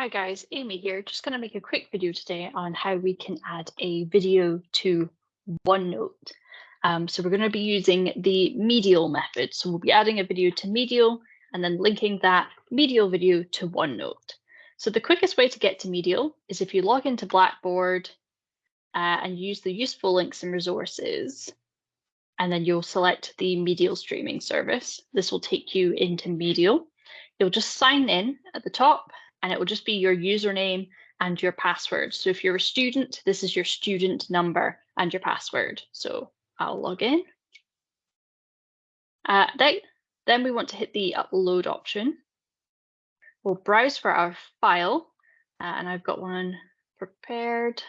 Hi guys, Amy here. Just going to make a quick video today on how we can add a video to OneNote. Um, so we're going to be using the Medial method. So we'll be adding a video to Medial and then linking that Medial video to OneNote. So the quickest way to get to Medial is if you log into Blackboard uh, and use the useful links and resources, and then you'll select the Medial streaming service. This will take you into Medial. You'll just sign in at the top and it will just be your username and your password. So if you're a student, this is your student number and your password. So I'll log in. Uh, then, then we want to hit the upload option. We'll browse for our file uh, and I've got one prepared.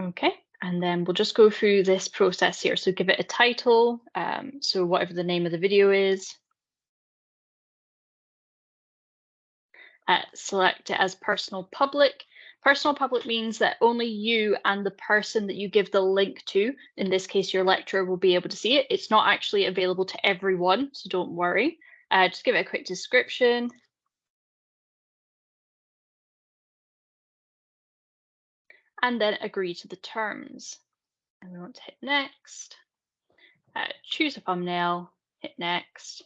Okay, and then we'll just go through this process here. So give it a title, um, so whatever the name of the video is, uh, select it as personal public. Personal public means that only you and the person that you give the link to, in this case your lecturer, will be able to see it. It's not actually available to everyone, so don't worry. Uh, just give it a quick description. And then agree to the terms. And we want to hit next, uh, choose a thumbnail, hit next,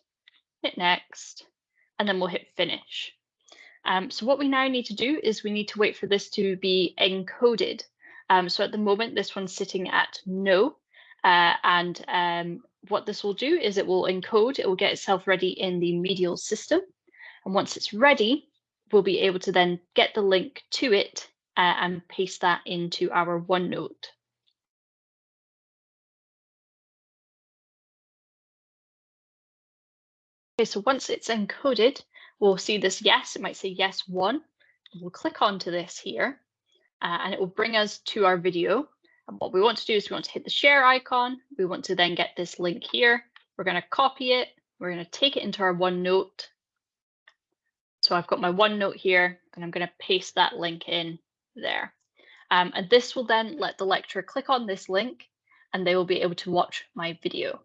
hit next, and then we'll hit finish. Um, so what we now need to do is we need to wait for this to be encoded. Um, so at the moment, this one's sitting at no. Uh, and um, what this will do is it will encode, it will get itself ready in the medial system. And once it's ready, we'll be able to then get the link to it uh, and paste that into our OneNote. Okay, so once it's encoded, we'll see this yes, it might say yes one. We'll click onto this here uh, and it will bring us to our video. And what we want to do is we want to hit the share icon. We want to then get this link here. We're going to copy it. We're going to take it into our OneNote. So I've got my OneNote here and I'm going to paste that link in there. Um, and this will then let the lecturer click on this link and they will be able to watch my video.